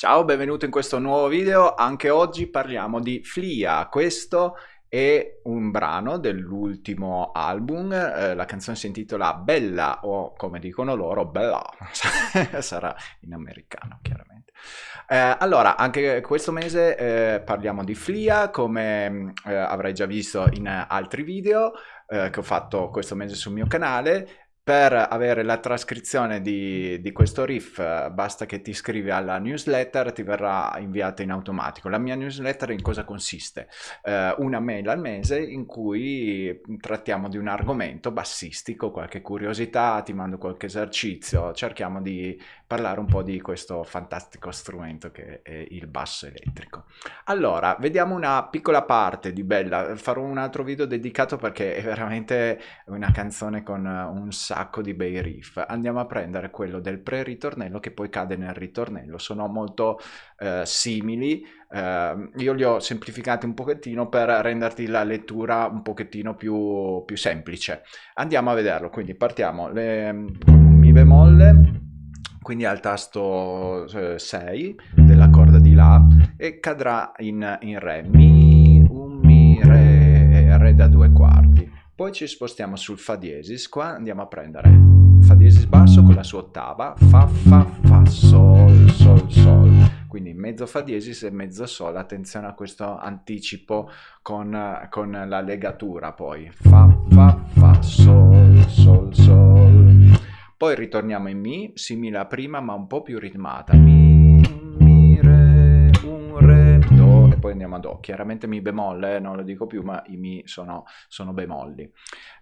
Ciao, benvenuto in questo nuovo video. Anche oggi parliamo di Flia. Questo è un brano dell'ultimo album, eh, la canzone si intitola Bella o come dicono loro Bella, sarà in americano chiaramente. Eh, allora, anche questo mese eh, parliamo di Flia, come eh, avrai già visto in altri video eh, che ho fatto questo mese sul mio canale per avere la trascrizione di, di, questo riff basta che ti iscrivi alla newsletter, ti verrà inviata in automatico. La mia newsletter in cosa consiste? Eh, una mail al mese in cui trattiamo di un argomento bassistico, qualche curiosità, ti mando qualche esercizio, cerchiamo di parlare un po' di questo fantastico strumento che è il basso elettrico. Allora, vediamo una piccola parte di Bella, farò un altro video dedicato perché è veramente una canzone con un sacco sacco di bei riff. Andiamo a prendere quello del pre-ritornello che poi cade nel ritornello. Sono molto eh, simili. Eh, io li ho semplificati un pochettino per renderti la lettura un pochettino più, più semplice. Andiamo a vederlo. Quindi partiamo le, Mi bemolle quindi al tasto 6 eh, della corda di La e cadrà in, in Re. Mi, un Mi, Re, Re da due quarti. Poi ci spostiamo sul Fa diesis, qua andiamo a prendere Fa diesis basso con la sua ottava, Fa, Fa, Fa, Sol, Sol, Sol. Quindi mezzo Fa diesis e mezzo Sol, attenzione a questo anticipo con, con la legatura poi. Fa, Fa, Fa, Sol, Sol, Sol. Poi ritorniamo in Mi, simile a prima ma un po' più ritmata. Mi, poi andiamo a Do. Chiaramente Mi bemolle, non lo dico più, ma i Mi sono, sono bemolli.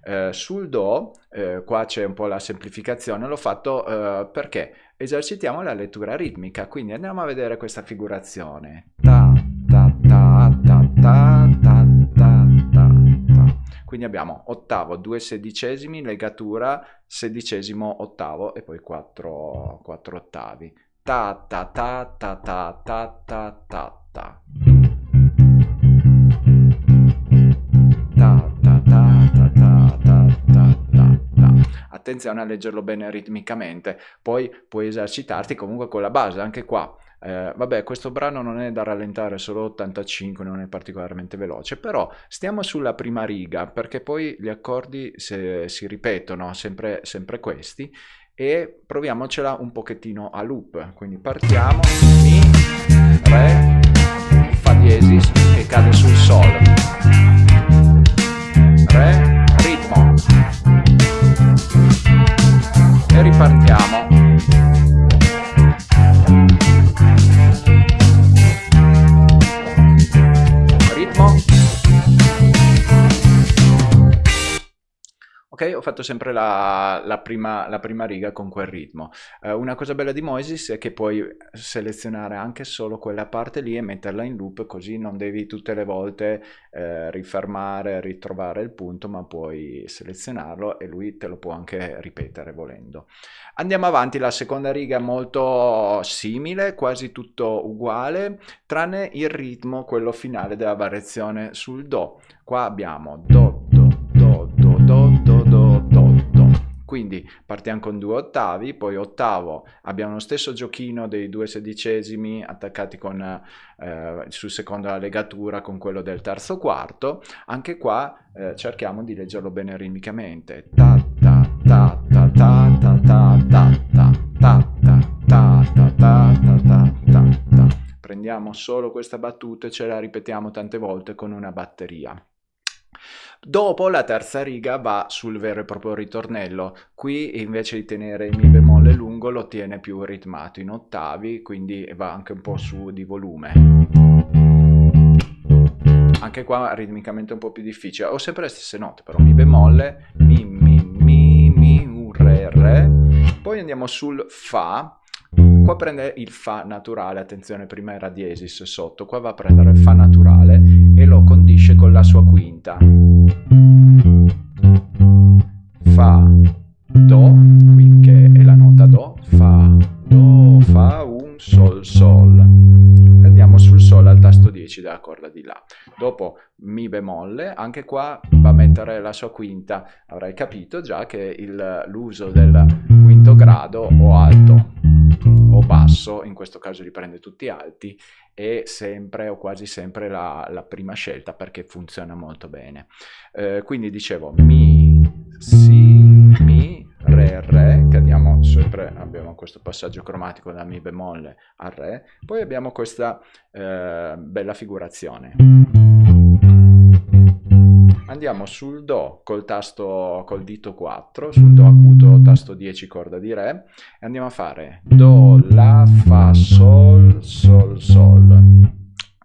Eh, sul Do, eh, qua c'è un po' la semplificazione, l'ho fatto eh, perché esercitiamo la lettura ritmica, quindi andiamo a vedere questa figurazione. Ta, ta, ta, ta, ta, ta, ta, ta, ta. Quindi abbiamo ottavo, due sedicesimi, legatura, sedicesimo, ottavo e poi quattro, quattro ottavi. Ta ta ta ta ta ta ta ta ta. Attenzione a leggerlo bene ritmicamente, poi puoi esercitarti comunque con la base, anche qua. Eh, vabbè, questo brano non è da rallentare, solo 85, non è particolarmente veloce, però stiamo sulla prima riga, perché poi gli accordi se, si ripetono, sempre, sempre questi, e proviamocela un pochettino a loop. Quindi partiamo, Mi, Re, Fa diesis, che cade sul Sol, Ok, ho fatto sempre la, la, prima, la prima, riga con quel ritmo. Eh, una cosa bella di Moises è che puoi selezionare anche solo quella parte lì e metterla in loop, così non devi tutte le volte eh, rifermare, ritrovare il punto, ma puoi selezionarlo e lui te lo può anche ripetere volendo. Andiamo avanti, la seconda riga è molto simile, quasi tutto uguale, tranne il ritmo, quello finale della variazione sul Do. Qua abbiamo Do, quindi partiamo con due ottavi, poi ottavo abbiamo lo stesso giochino dei due sedicesimi attaccati con, eh, sul secondo la legatura con quello del terzo quarto, anche qua eh, cerchiamo di leggerlo bene ritmicamente. Ta ta ta ta ta ta ta ta ta ta ta ta ta ta ta Prendiamo solo questa battuta e ce la ripetiamo tante volte con una batteria. Dopo la terza riga va sul vero e proprio ritornello, qui invece di tenere il mi bemolle lungo lo tiene più ritmato in ottavi, quindi va anche un po' su di volume. Anche qua ritmicamente un po' più difficile, ho sempre le stesse note però, mi bemolle, mi, mi, mi, mi, un, re, re, poi andiamo sul fa, qua prende il fa naturale, attenzione prima era diesis sotto, qua va a prendere il fa naturale lo condisce con la sua quinta. Fa, Do, qui che è la nota Do, Fa, Do, Fa, Un, Sol, Sol. Andiamo sul Sol al tasto 10 della corda di La. Dopo Mi bemolle, anche qua va a mettere la sua quinta. Avrai capito già che l'uso del quinto grado o alto o basso, in questo caso li prende tutti alti, è sempre o quasi sempre la, la prima scelta perché funziona molto bene. Eh, quindi dicevo mi, si, mi, re, re, cadiamo sempre, abbiamo questo passaggio cromatico da mi bemolle a re, poi abbiamo questa eh, bella figurazione. Andiamo sul Do col tasto col dito 4, sul Do acuto tasto 10 corda di Re e andiamo a fare Do, La, Fa, Sol, Sol, Sol.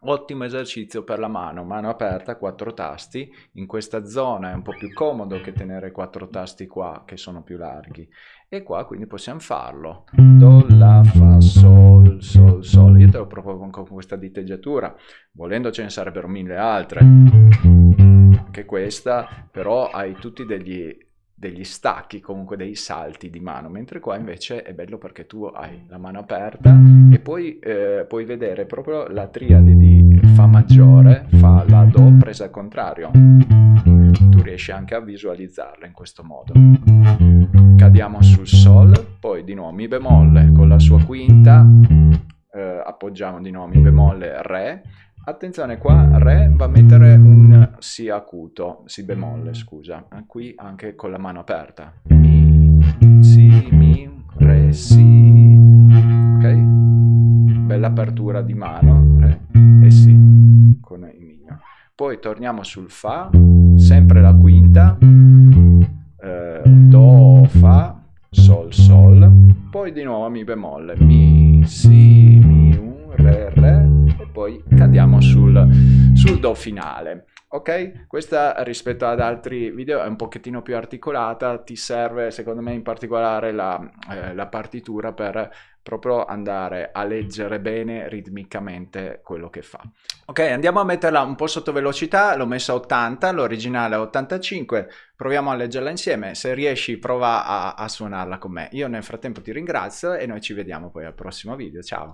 Ottimo esercizio per la mano, mano aperta, quattro tasti, in questa zona è un po' più comodo che tenere quattro tasti qua che sono più larghi. E qua quindi possiamo farlo, do, la, fa, sol, sol, sol, io te lo propongo con questa diteggiatura, volendo ce ne sarebbero mille altre, anche questa, però hai tutti degli degli stacchi, comunque dei salti di mano, mentre qua invece è bello perché tu hai la mano aperta e poi eh, puoi vedere proprio la triade di Fa maggiore, Fa, La, Do presa al contrario. Tu riesci anche a visualizzarla in questo modo. Cadiamo sul Sol, poi di nuovo Mi bemolle con la sua quinta, eh, appoggiamo di nuovo Mi bemolle, Re, Attenzione qua, Re va a mettere un Si acuto, Si bemolle scusa, qui anche con la mano aperta. Mi, Si, Mi, Re, Si, ok? Bella apertura di mano, Re e Si con il mignolo. Poi torniamo sul Fa, sempre la quinta, eh, Do, Fa, Sol, Sol, poi di nuovo Mi bemolle, Mi, Si, poi cadiamo sul, sul Do finale. Ok? Questa rispetto ad altri video è un pochettino più articolata, ti serve secondo me in particolare la, eh, la partitura per proprio andare a leggere bene ritmicamente quello che fa. Ok, andiamo a metterla un po' sotto velocità, l'ho messa a 80, l'originale a 85, proviamo a leggerla insieme, se riesci prova a, a suonarla con me. Io nel frattempo ti ringrazio e noi ci vediamo poi al prossimo video, ciao!